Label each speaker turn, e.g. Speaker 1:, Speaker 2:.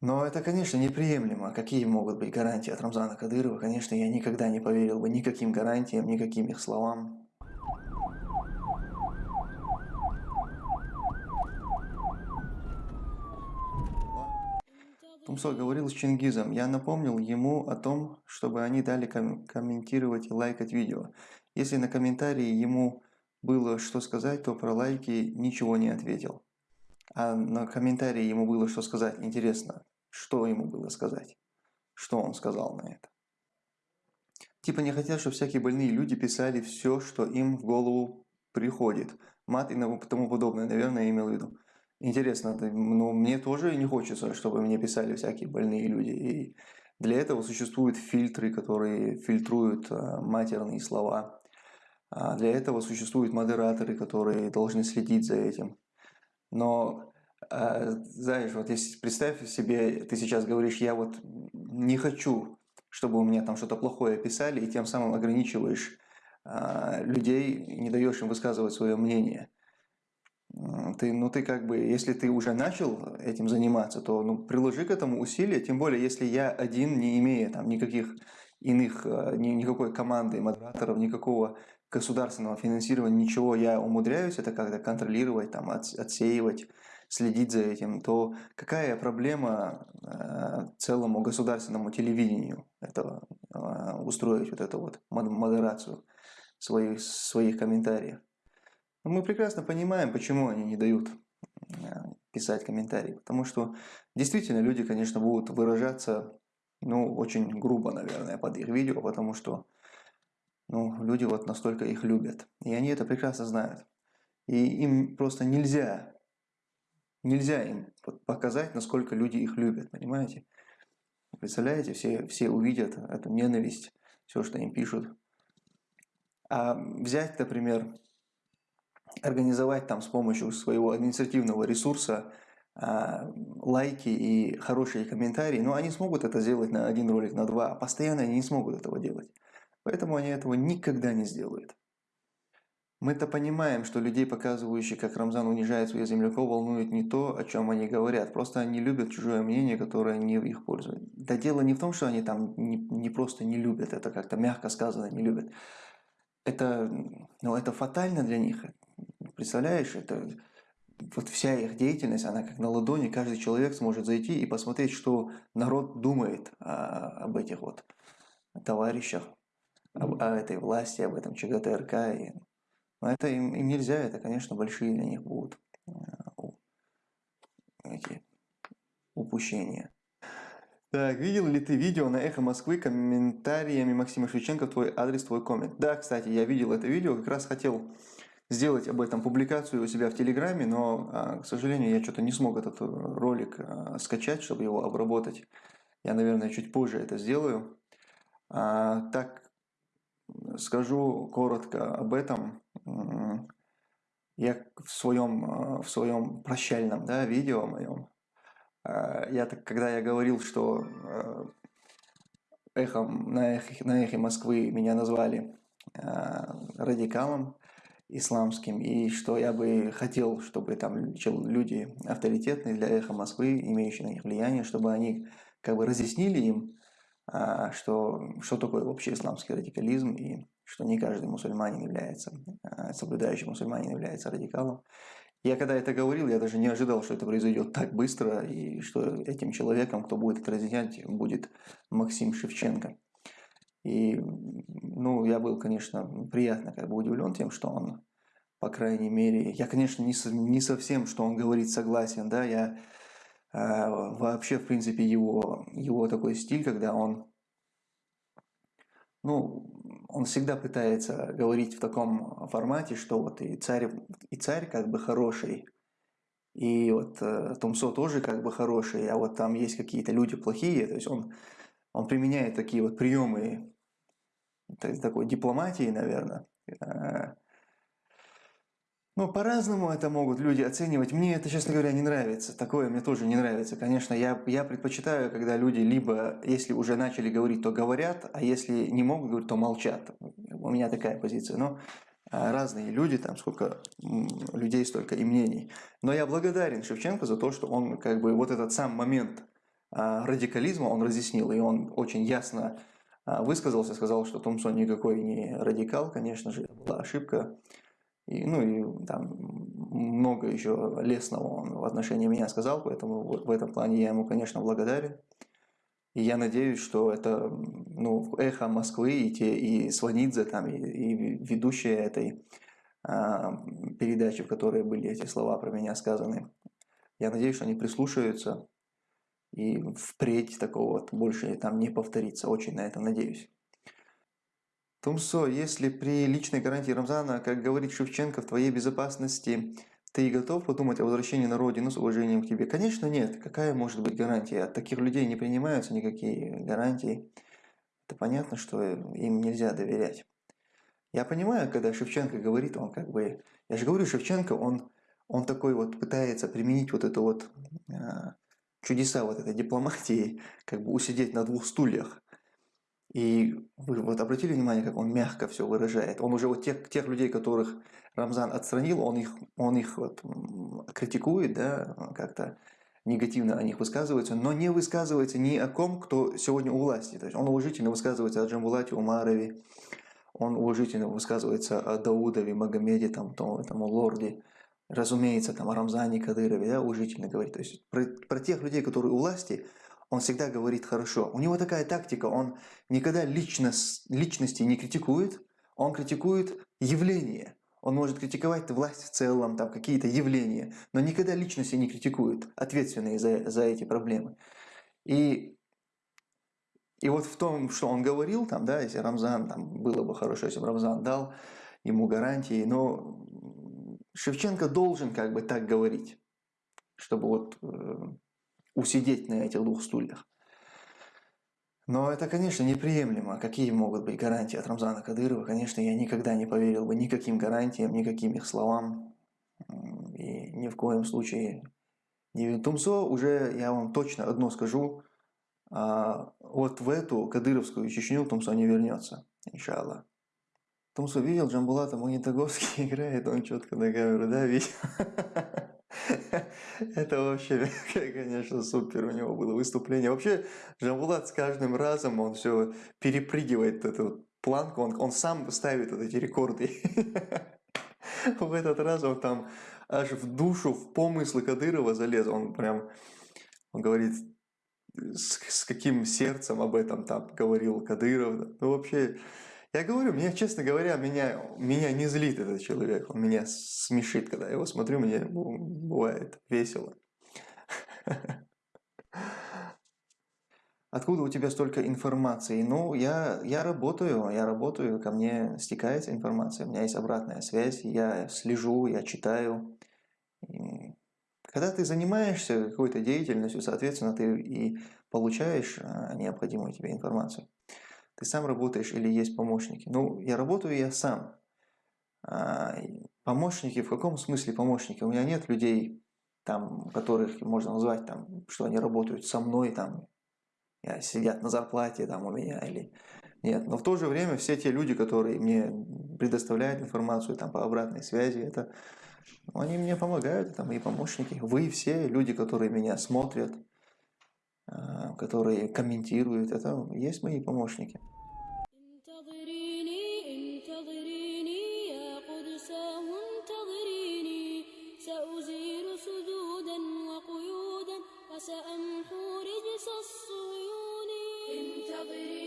Speaker 1: Но это, конечно, неприемлемо. Какие могут быть гарантии от Рамзана Кадырова? Конечно, я никогда не поверил бы никаким гарантиям, никаким их словам. Тумсо говорил с Чингизом. Я напомнил ему о том, чтобы они дали ком комментировать и лайкать видео. Если на комментарии ему было что сказать, то про лайки ничего не ответил. А на комментарии ему было что сказать. Интересно, что ему было сказать? Что он сказал на это? Типа не хотят, чтобы всякие больные люди писали все, что им в голову приходит. Мат и тому подобное, наверное, я имел в виду. Интересно, ну, мне тоже не хочется, чтобы мне писали всякие больные люди. И для этого существуют фильтры, которые фильтруют а, матерные слова. А для этого существуют модераторы, которые должны следить за этим. Но, знаешь, вот если представь себе, ты сейчас говоришь, я вот не хочу, чтобы у меня там что-то плохое писали, и тем самым ограничиваешь а, людей, не даешь им высказывать свое мнение. Ты, ну ты как бы, если ты уже начал этим заниматься, то ну, приложи к этому усилия, тем более, если я один, не имея там никаких иных, а, ни, никакой команды, модераторов, никакого государственного финансирования, ничего, я умудряюсь это как-то контролировать, там, от, отсеивать, следить за этим, то какая проблема э, целому государственному телевидению это, э, устроить вот эту вот модерацию своих, своих комментариев? Мы прекрасно понимаем, почему они не дают э, писать комментарии, потому что действительно люди, конечно, будут выражаться ну, очень грубо, наверное, под их видео, потому что ну, люди вот настолько их любят. И они это прекрасно знают. И им просто нельзя, нельзя им показать, насколько люди их любят, понимаете? Представляете, все, все увидят эту ненависть, все, что им пишут. А взять, например, организовать там с помощью своего административного ресурса а, лайки и хорошие комментарии, но они смогут это сделать на один ролик, на два, а постоянно они не смогут этого делать. Поэтому они этого никогда не сделают. Мы-то понимаем, что людей, показывающих, как Рамзан унижает своих земляков, волнует не то, о чем они говорят. Просто они любят чужое мнение, которое не в их пользу. Да дело не в том, что они там не, не просто не любят, это как-то мягко сказано, не любят. Это, ну, это фатально для них. Представляешь, это вот вся их деятельность, она как на ладони, каждый человек сможет зайти и посмотреть, что народ думает а, об этих вот товарищах, об, о этой власти, об этом ЧГТРК. И, но это им, им нельзя, это, конечно, большие для них будут а, эти упущения. Так, видел ли ты видео на Эхо Москвы комментариями Максима Шевченко в твой адрес, твой коммент? Да, кстати, я видел это видео, как раз хотел сделать об этом публикацию у себя в Телеграме, но, а, к сожалению, я что-то не смог этот ролик а, скачать, чтобы его обработать. Я, наверное, чуть позже это сделаю. А, так, скажу коротко об этом. Я в своем, в своем прощальном да, видео моем, я, так, когда я говорил, что эхом, на, эхе, на эхе Москвы меня назвали радикалом, исламским, и что я бы хотел, чтобы там люди авторитетные для эхо Москвы, имеющие на них влияние, чтобы они как бы разъяснили им, что, что такое вообще исламский радикализм, и что не каждый мусульманин является, а, соблюдающий мусульманин является радикалом. Я когда это говорил, я даже не ожидал, что это произойдет так быстро, и что этим человеком, кто будет это разъяснять, будет Максим Шевченко. И, ну, я был, конечно, приятно как бы удивлен тем, что он, по крайней мере, я, конечно, не, не совсем, что он говорит, согласен, да, я вообще, в принципе, его, его такой стиль, когда он, ну, он всегда пытается говорить в таком формате, что вот и царь, и царь как бы хороший, и вот э, Тумсо тоже как бы хороший, а вот там есть какие-то люди плохие, то есть он он применяет такие вот приемы такой дипломатии, наверное. Э, ну, по-разному это могут люди оценивать. Мне это, честно говоря, не нравится. Такое мне тоже не нравится. Конечно, я, я предпочитаю, когда люди либо, если уже начали говорить, то говорят, а если не могут говорить, то молчат. У меня такая позиция. Но э, разные люди, там сколько людей, столько и мнений. Но я благодарен Шевченко за то, что он как бы вот этот сам момент а, радикализма он разъяснил, и он очень ясно а, высказался, сказал, что Томсон никакой не радикал, конечно же, была ошибка. И, ну и там много еще лестного он в отношении меня сказал, поэтому в этом плане я ему, конечно, благодарен. И я надеюсь, что это ну, эхо Москвы и, те, и Сванидзе, там, и, и ведущие этой а, передачи, в которой были эти слова про меня сказаны. Я надеюсь, что они прислушаются и впредь такого вот больше там не повторится. Очень на это надеюсь. Тумсо, если при личной гарантии Рамзана, как говорит Шевченко, в твоей безопасности ты готов подумать о возвращении на родину с уважением к тебе? Конечно, нет. Какая может быть гарантия? От таких людей не принимаются никакие гарантии. Это понятно, что им нельзя доверять. Я понимаю, когда Шевченко говорит, он как бы... Я же говорю, Шевченко, он, он такой вот пытается применить вот эту вот а, чудеса вот этой дипломатии, как бы усидеть на двух стульях. И вы вот обратили внимание, как он мягко все выражает. Он уже вот тех, тех людей, которых Рамзан отстранил, он их, он их вот критикует, да, как-то негативно о них высказывается, но не высказывается ни о ком, кто сегодня у власти. То есть он уважительно высказывается о Джамбулате Умарове, он уважительно высказывается о Даудове, Магомеде, там, том, там, лорде, разумеется, там, о Рамзане Кадырове, да, уважительно говорит. То есть про, про тех людей, которые у власти, он всегда говорит хорошо. У него такая тактика, он никогда личность, личности не критикует, он критикует явление. Он может критиковать власть в целом, там какие-то явления, но никогда личности не критикует, ответственные за, за эти проблемы. И, и вот в том, что он говорил, там, да, если Рамзан, там, было бы хорошо, если бы Рамзан дал ему гарантии, но Шевченко должен как бы так говорить, чтобы вот э, усидеть на этих двух стульях. Но это, конечно, неприемлемо. Какие могут быть гарантии от Рамзана Кадырова? Конечно, я никогда не поверил бы никаким гарантиям, никаким их словам. И ни в коем случае не Тумсо уже, я вам точно одно скажу, а, вот в эту кадыровскую Чечню Тумсо не вернется, иншаллах. Тумсо видел, Джамбулата Магнитогорский играет, он четко на камеру, да, видел? Это вообще, конечно, супер у него было выступление. Вообще, Джамбулат с каждым разом, он все перепрыгивает эту планку, он, он сам ставит вот эти рекорды. В этот раз он там аж в душу, в помыслы Кадырова залез. Он прям, он говорит, с, с каким сердцем об этом там говорил Кадыров. Ну, вообще, я говорю, мне, честно говоря, меня, меня не злит этот человек. Он меня смешит, когда я его смотрю, мне бывает весело. Откуда у тебя столько информации? Ну, я, я работаю, я работаю, ко мне стекается информация, у меня есть обратная связь, я слежу, я читаю. И когда ты занимаешься какой-то деятельностью, соответственно, ты и получаешь а, необходимую тебе информацию. Ты сам работаешь или есть помощники? Ну, я работаю я сам. А, помощники, в каком смысле помощники? У меня нет людей, там, которых можно назвать, там, что они работают со мной, там, сидят на зарплате там, у меня или нет. Но в то же время все те люди, которые мне предоставляют информацию там, по обратной связи, это они мне помогают, это мои помощники. Вы все люди, которые меня смотрят, а, которые комментируют, это есть мои помощники. صغري